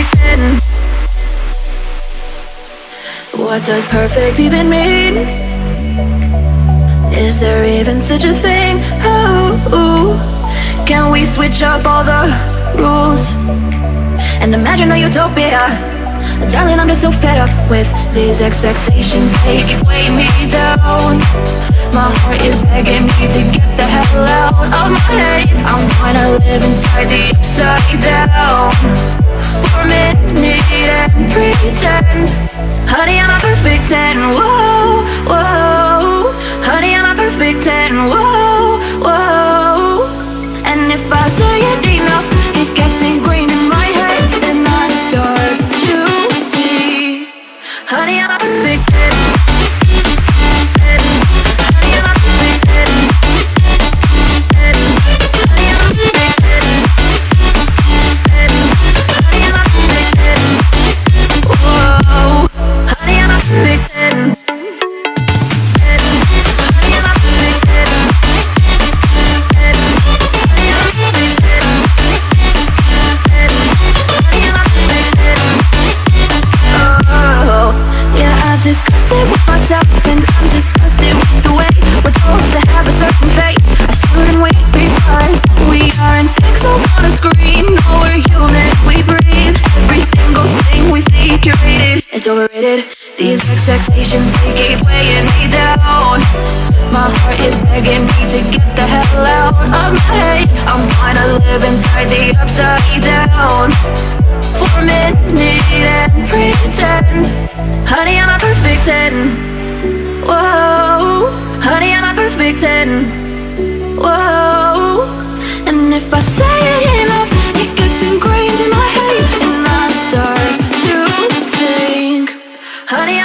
10? What does perfect even mean? Is there even such a thing? Can we switch up all the rules and imagine a utopia? Darling, I'm just so fed up with these expectations. They keep weighing me down. My heart is begging me to get the hell out of my head. I'm gonna live inside the upside down for a minute and pretend. Honey, I'm a perfect 10. Whoa, whoa. Honey, I'm a perfect 10. Whoa, whoa. And if I say it enough, it gets ingrained in my head, and I start to see. Honey, I'm a perfect 10. Myself and I'm disgusted with the way we're told to have a certain face, I certain weight because we aren't pixels on a screen. No, we're human, we breathe. Every single thing we see curated, it's overrated. These expectations they keep weighing me down. My heart is begging me to get the hell out of my head. I'm gonna live inside the upside down for a minute and pretend Honey, I'm a perfect 10 Whoa. And if I say it enough It gets ingrained in my head And I start to think Honey,